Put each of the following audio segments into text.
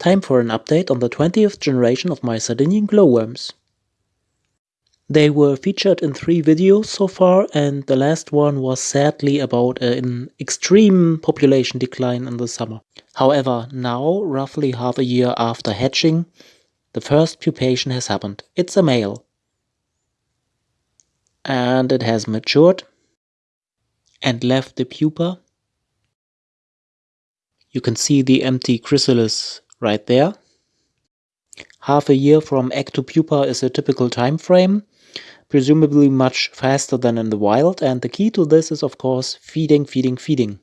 Time for an update on the 20th generation of my Sardinian glowworms. They were featured in three videos so far, and the last one was sadly about an extreme population decline in the summer. However, now, roughly half a year after hatching, the first pupation has happened. It's a male. And it has matured and left the pupa. You can see the empty chrysalis right there. Half a year from egg to pupa is a typical time frame, presumably much faster than in the wild, and the key to this is of course feeding, feeding, feeding.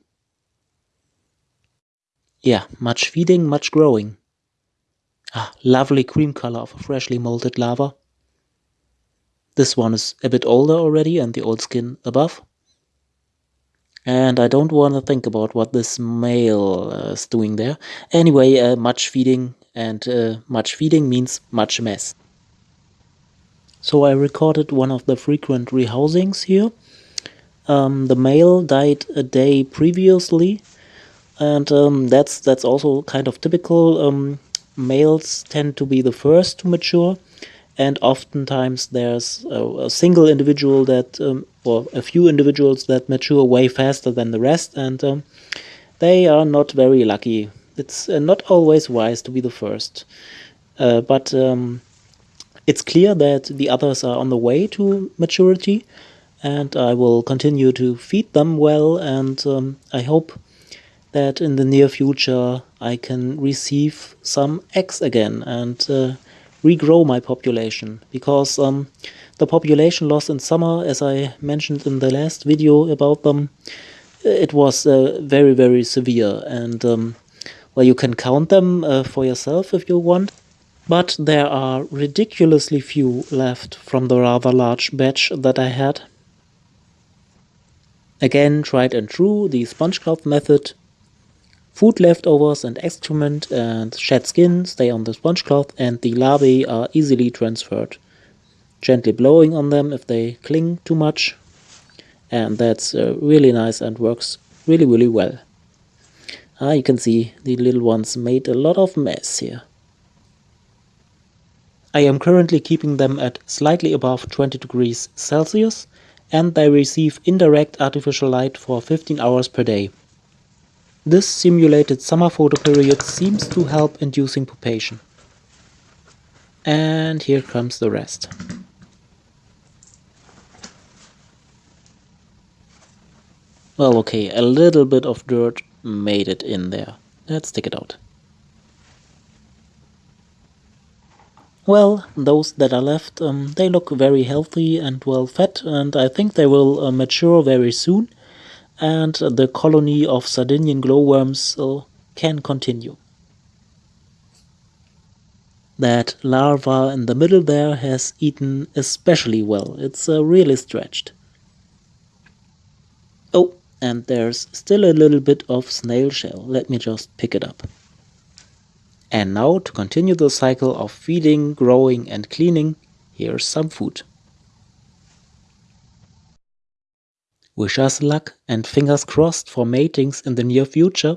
Yeah, much feeding, much growing. Ah, lovely cream color of a freshly molted larva. This one is a bit older already and the old skin above. And I don't want to think about what this male uh, is doing there. Anyway, uh, much feeding and uh, much feeding means much mess. So I recorded one of the frequent rehousings here. Um, the male died a day previously and um, that's that's also kind of typical. Um, males tend to be the first to mature and oftentimes there's a, a single individual that um, or a few individuals that mature way faster than the rest, and um, they are not very lucky. It's uh, not always wise to be the first, uh, but um, it's clear that the others are on the way to maturity, and I will continue to feed them well, and um, I hope that in the near future I can receive some eggs again and uh, regrow my population because um, the population loss in summer, as I mentioned in the last video about them, it was uh, very, very severe. And, um, well, you can count them uh, for yourself if you want. But there are ridiculously few left from the rather large batch that I had. Again, tried and true, the sponge cloth method. Food leftovers and excrement and shed skin stay on the sponge cloth and the larvae are easily transferred gently blowing on them if they cling too much and that's uh, really nice and works really really well. Ah, you can see the little ones made a lot of mess here. I am currently keeping them at slightly above 20 degrees Celsius and they receive indirect artificial light for 15 hours per day. This simulated summer photoperiod seems to help inducing pupation. And here comes the rest. Well, okay, a little bit of dirt made it in there. Let's take it out. Well, those that are left, um, they look very healthy and well fed, and I think they will uh, mature very soon, and the colony of Sardinian glowworms uh, can continue. That larva in the middle there has eaten especially well. It's uh, really stretched. Oh, and there's still a little bit of snail shell. Let me just pick it up. And now to continue the cycle of feeding, growing and cleaning, here's some food. Wish us luck and fingers crossed for matings in the near future.